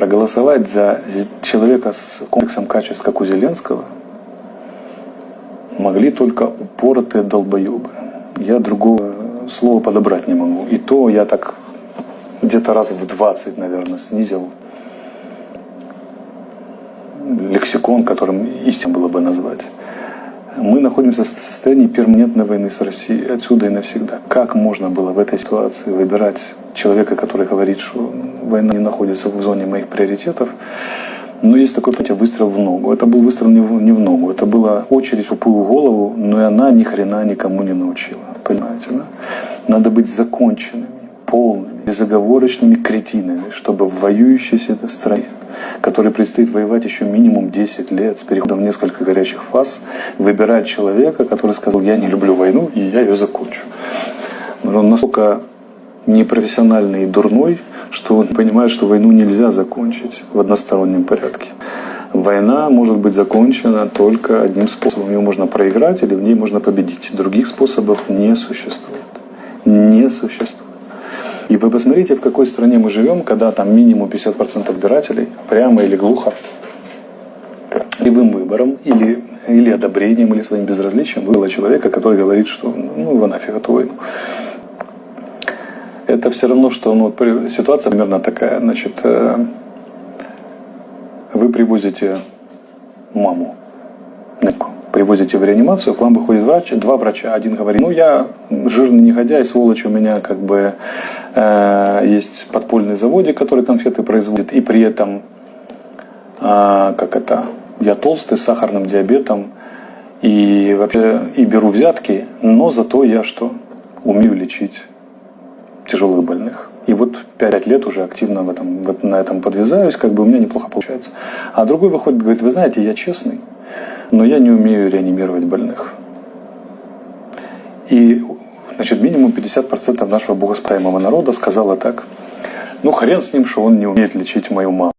проголосовать за человека с комплексом качеств, как у Зеленского, могли только упоротые долбоебы. Я другого слова подобрать не могу. И то я так где-то раз в 20, наверное, снизил лексикон, которым истин было бы назвать. Мы находимся в состоянии перманентной войны с Россией, отсюда и навсегда. Как можно было в этой ситуации выбирать человека, который говорит, что война не находится в зоне моих приоритетов, но есть такое понятие выстрел в ногу. Это был выстрел не в, ногу, это была очередь в тупую голову, но и она ни хрена никому не научила. Понимаете, да? Надо быть законченными, полными, безоговорочными кретинами, чтобы в воюющей стране который предстоит воевать еще минимум 10 лет с переходом в несколько горячих фаз, выбирать человека, который сказал, я не люблю войну, и я ее закончу. Он настолько непрофессиональный и дурной, что он понимает, что войну нельзя закончить в одностороннем порядке. Война может быть закончена только одним способом. Ее можно проиграть или в ней можно победить. Других способов не существует. Не существует. И вы посмотрите, в какой стране мы живем, когда там минимум 50% избирателей, прямо или глухо, любым выбором или, или одобрением, или своим безразличием выбрала человека, который говорит, что ну его нафиг эту войну. Это все равно, что ну, ситуация примерно такая. Значит, э, вы привозите маму привозите в реанимацию, к вам выходит врач, два врача. Один говорит, ну я жирный негодяй, сволочь, у меня как бы э, есть подпольный заводик, который конфеты производит, и при этом, э, как это, я толстый, с сахарным диабетом, и вообще и беру взятки, но зато я что? Умею лечить тяжелых больных. И вот пять лет уже активно в этом, вот на этом подвязаюсь, как бы у меня неплохо получается. А другой выходит, говорит, вы знаете, я честный, но я не умею реанимировать больных. И значит, минимум 50% нашего богоспасаемого народа сказала так, ну хрен с ним, что он не умеет лечить мою маму.